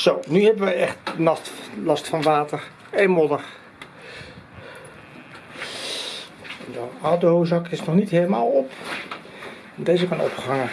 Zo, nu hebben we echt last, last van water en modder. De oude is nog niet helemaal op. Deze kan opgehangen.